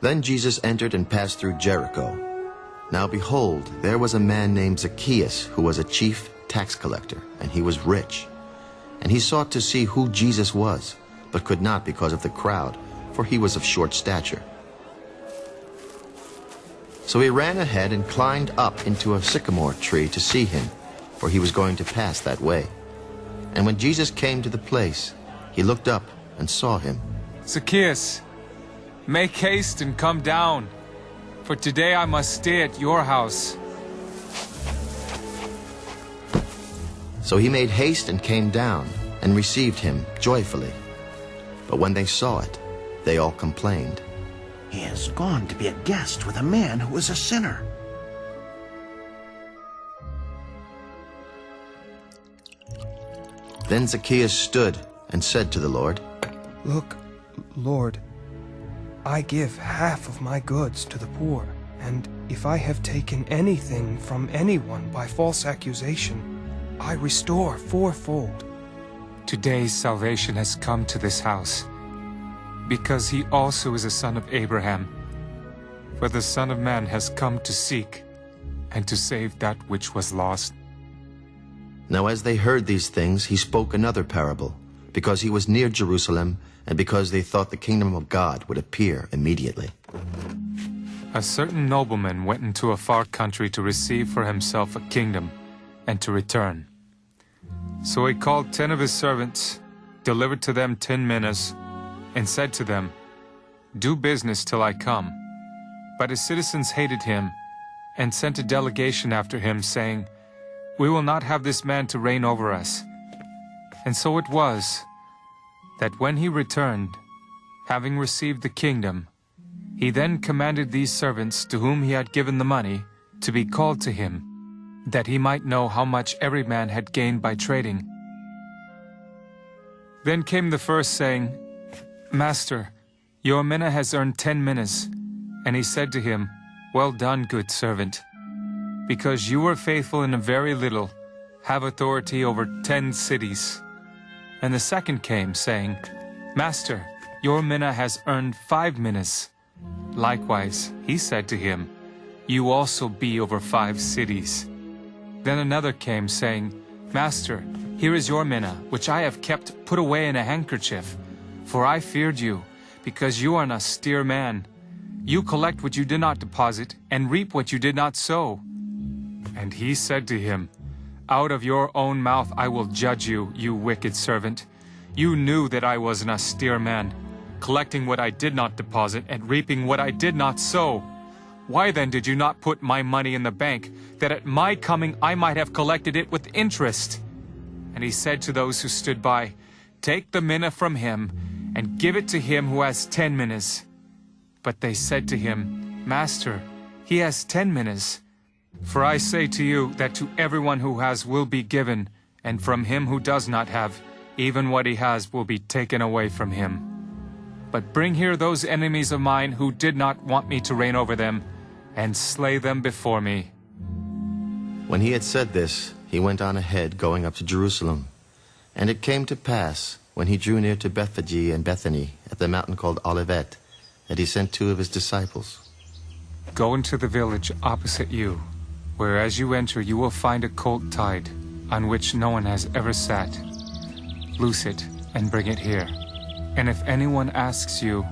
Then Jesus entered and passed through Jericho. Now behold, there was a man named Zacchaeus, who was a chief tax collector, and he was rich. And he sought to see who Jesus was, but could not because of the crowd, for he was of short stature. So he ran ahead and climbed up into a sycamore tree to see him, for he was going to pass that way. And when Jesus came to the place, he looked up and saw him. Zacchaeus, make haste and come down, for today I must stay at your house. So he made haste and came down and received him joyfully. But when they saw it, they all complained. He has gone to be a guest with a man who is a sinner. Then Zacchaeus stood and said to the Lord, Look, Lord, I give half of my goods to the poor, and if I have taken anything from anyone by false accusation, I restore fourfold. Today's salvation has come to this house, because he also is a son of Abraham. For the Son of Man has come to seek and to save that which was lost. Now as they heard these things, he spoke another parable, because he was near Jerusalem, and because they thought the kingdom of God would appear immediately. A certain nobleman went into a far country to receive for himself a kingdom and to return. So he called ten of his servants, delivered to them ten minas, and said to them, Do business till I come. But his citizens hated him, and sent a delegation after him, saying, We will not have this man to reign over us. And so it was, that when he returned, having received the kingdom, he then commanded these servants to whom he had given the money to be called to him, that he might know how much every man had gained by trading. Then came the first, saying, Master, your mina has earned ten minas. And he said to him, Well done, good servant. Because you were faithful in a very little, have authority over ten cities. And the second came, saying, Master, your mina has earned five minas. Likewise, he said to him, You also be over five cities. Then another came, saying, Master, here is your mina, which I have kept put away in a handkerchief. For I feared you, because you are an austere man. You collect what you did not deposit, and reap what you did not sow. And he said to him, Out of your own mouth I will judge you, you wicked servant. You knew that I was an austere man, collecting what I did not deposit, and reaping what I did not sow. Why then did you not put my money in the bank, that at my coming I might have collected it with interest? And he said to those who stood by, Take the mina from him, and give it to him who has ten minas. But they said to him, Master, he has ten minas. For I say to you that to everyone who has will be given, and from him who does not have, even what he has will be taken away from him. But bring here those enemies of mine who did not want me to reign over them, and slay them before me. When he had said this, he went on ahead, going up to Jerusalem. And it came to pass, when he drew near to Bethphage and Bethany, at the mountain called Olivet, that he sent two of his disciples. Go into the village opposite you, where as you enter you will find a colt tied, on which no one has ever sat. Loose it and bring it here. And if anyone asks you,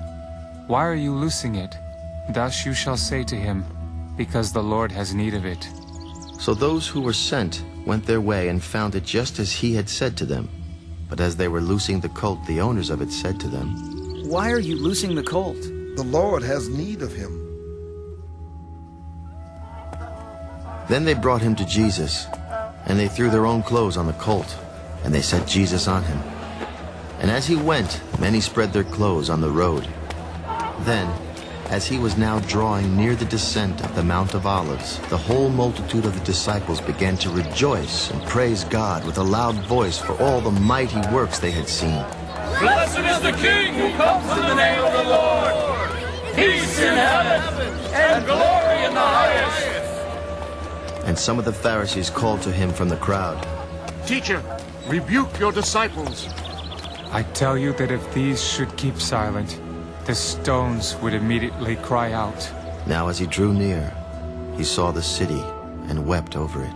Why are you loosing it? Thus you shall say to him, Because the Lord has need of it. So those who were sent went their way and found it just as he had said to them. But as they were loosing the colt, the owners of it said to them, Why are you loosing the colt? The Lord has need of him. Then they brought him to Jesus, and they threw their own clothes on the colt, and they set Jesus on him. And as he went, many spread their clothes on the road. Then, as he was now drawing near the descent of the Mount of Olives, the whole multitude of the disciples began to rejoice and praise God with a loud voice for all the mighty works they had seen. Blessed is the King who comes in the name of the Lord. Peace in heaven and glory in the highest. And some of the Pharisees called to him from the crowd, Teacher, rebuke your disciples. I tell you that if these should keep silent, the stones would immediately cry out. Now as he drew near, he saw the city and wept over it.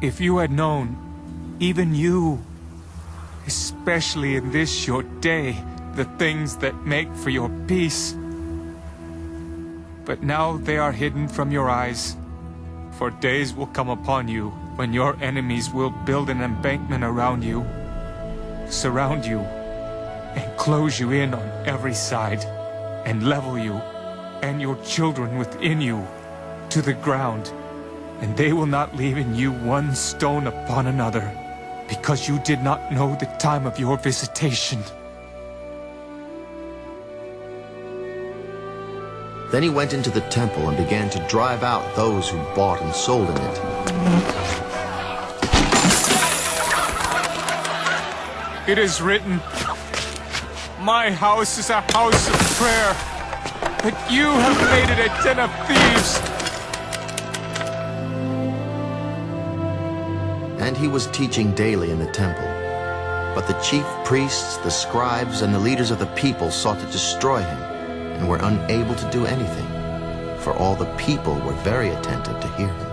If you had known, even you, especially in this your day, the things that make for your peace. But now they are hidden from your eyes, for days will come upon you when your enemies will build an embankment around you, surround you, and close you in on every side, and level you and your children within you to the ground, and they will not leave in you one stone upon another, because you did not know the time of your visitation. Then he went into the temple and began to drive out those who bought and sold in it. It is written, My house is a house of prayer, but you have made it a den of thieves. And he was teaching daily in the temple. But the chief priests, the scribes, and the leaders of the people sought to destroy him, and were unable to do anything, for all the people were very attentive to hear him.